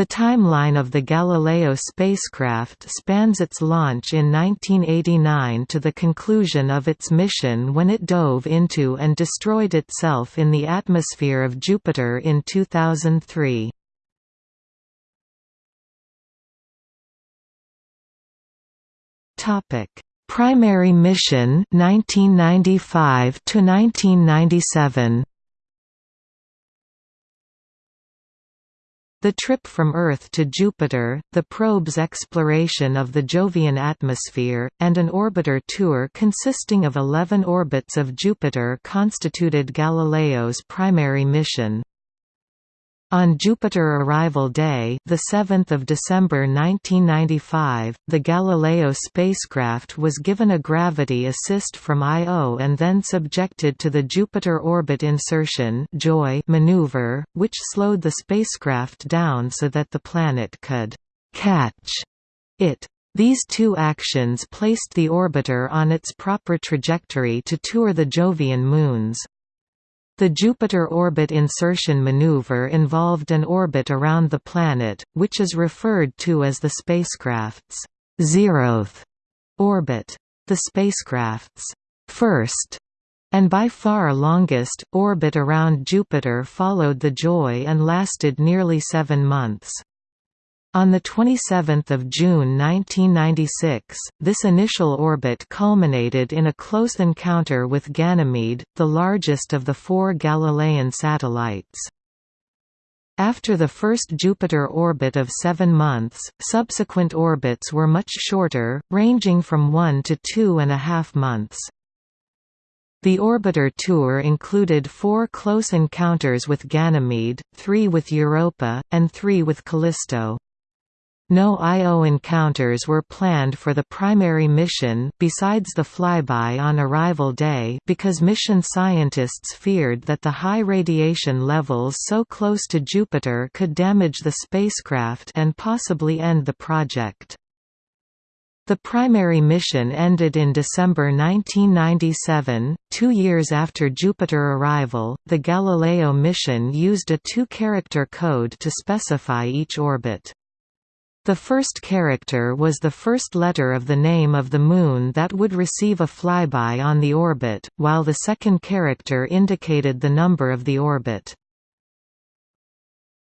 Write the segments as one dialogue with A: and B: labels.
A: The timeline of the Galileo spacecraft spans its launch in 1989 to the conclusion of its mission when it dove into and destroyed itself in the atmosphere of Jupiter in 2003. Topic: Primary mission 1995 to 1997. The trip from Earth to Jupiter, the probe's exploration of the Jovian atmosphere, and an orbiter tour consisting of 11 orbits of Jupiter constituted Galileo's primary mission. On Jupiter arrival day, the 7th of December 1995, the Galileo spacecraft was given a gravity assist from Io and then subjected to the Jupiter orbit insertion (JOI) maneuver, which slowed the spacecraft down so that the planet could catch it. These two actions placed the orbiter on its proper trajectory to tour the Jovian moons. The Jupiter orbit insertion maneuver involved an orbit around the planet, which is referred to as the spacecraft's zeroth orbit. The spacecraft's first and by far longest, orbit around Jupiter followed the JOI and lasted nearly seven months. On 27 June 1996, this initial orbit culminated in a close encounter with Ganymede, the largest of the four Galilean satellites. After the first Jupiter orbit of seven months, subsequent orbits were much shorter, ranging from one to two and a half months. The orbiter tour included four close encounters with Ganymede, three with Europa, and three with Callisto. No Io encounters were planned for the primary mission besides the flyby on arrival day because mission scientists feared that the high radiation levels so close to Jupiter could damage the spacecraft and possibly end the project. The primary mission ended in December 1997, two years after Jupiter arrival. The Galileo mission used a two character code to specify each orbit. The first character was the first letter of the name of the Moon that would receive a flyby on the orbit, while the second character indicated the number of the orbit.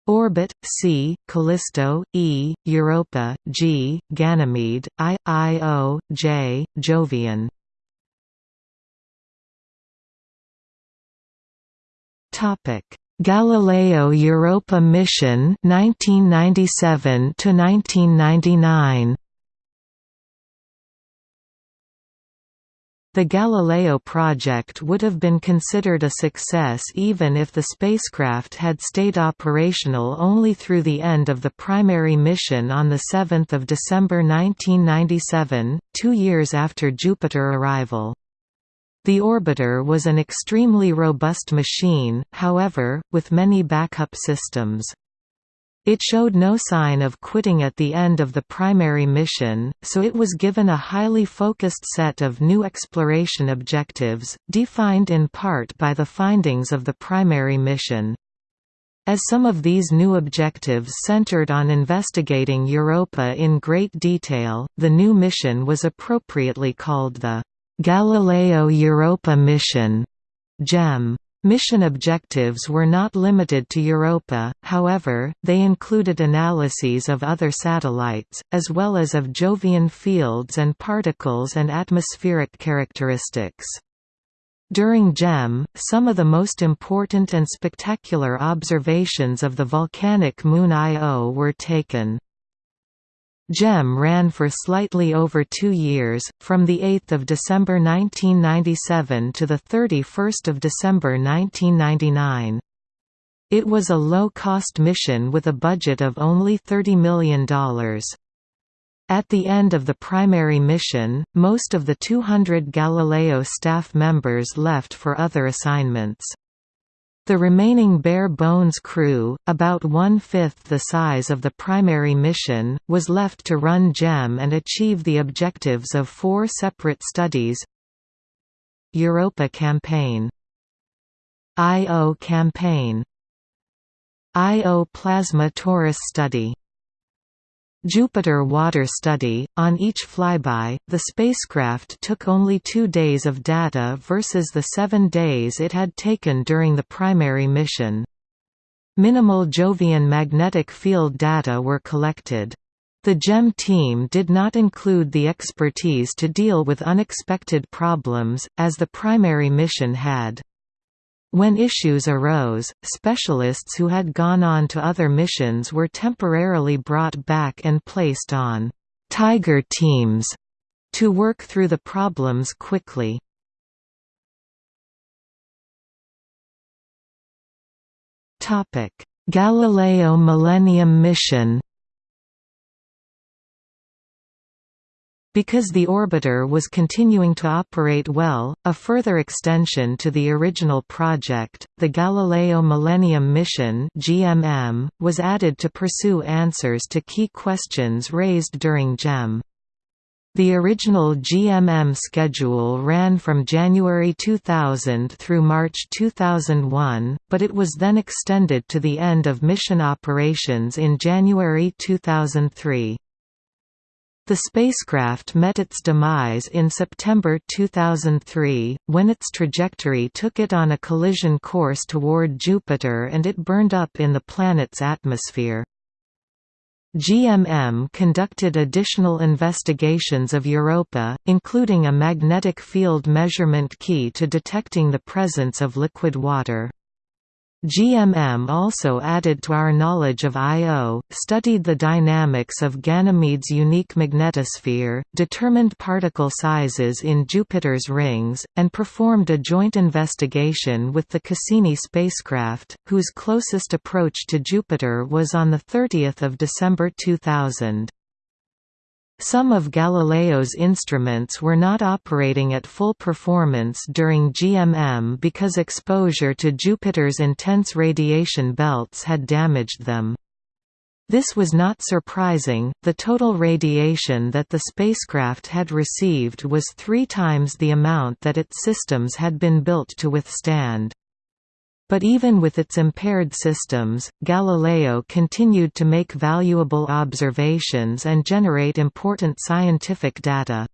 A: Orbit, C, Callisto, E, Europa, G, Ganymede, I, Io, J, Jovian. Galileo Europa mission 1997 to 1999 The Galileo project would have been considered a success even if the spacecraft had stayed operational only through the end of the primary mission on 7 December 1997, two years after Jupiter arrival. The orbiter was an extremely robust machine, however, with many backup systems. It showed no sign of quitting at the end of the primary mission, so it was given a highly focused set of new exploration objectives, defined in part by the findings of the primary mission. As some of these new objectives centered on investigating Europa in great detail, the new mission was appropriately called the Galileo Europa mission GEM. Mission objectives were not limited to Europa, however, they included analyses of other satellites, as well as of Jovian fields and particles and atmospheric characteristics. During GEM, some of the most important and spectacular observations of the volcanic moon Io were taken. GEM ran for slightly over two years, from 8 December 1997 to 31 December 1999. It was a low-cost mission with a budget of only $30 million. At the end of the primary mission, most of the 200 Galileo staff members left for other assignments. The remaining bare-bones crew, about one-fifth the size of the primary mission, was left to run GEM and achieve the objectives of four separate studies Europa Campaign Io Campaign Io Plasma Torus Study Jupiter Water Study. On each flyby, the spacecraft took only two days of data versus the seven days it had taken during the primary mission. Minimal Jovian magnetic field data were collected. The GEM team did not include the expertise to deal with unexpected problems, as the primary mission had. When issues arose, specialists who had gone on to other missions were temporarily brought back and placed on «Tiger teams» to work through the problems quickly. Galileo Millennium Mission Because the orbiter was continuing to operate well, a further extension to the original project, the Galileo Millennium Mission (GMM), was added to pursue answers to key questions raised during GEM. The original GMM schedule ran from January 2000 through March 2001, but it was then extended to the end of mission operations in January 2003. The spacecraft met its demise in September 2003, when its trajectory took it on a collision course toward Jupiter and it burned up in the planet's atmosphere. GMM conducted additional investigations of Europa, including a magnetic field measurement key to detecting the presence of liquid water. GMM also added to our knowledge of Io, studied the dynamics of Ganymede's unique magnetosphere, determined particle sizes in Jupiter's rings, and performed a joint investigation with the Cassini spacecraft, whose closest approach to Jupiter was on 30 December 2000. Some of Galileo's instruments were not operating at full performance during GMM because exposure to Jupiter's intense radiation belts had damaged them. This was not surprising, the total radiation that the spacecraft had received was three times the amount that its systems had been built to withstand. But even with its impaired systems, Galileo continued to make valuable observations and generate important scientific data.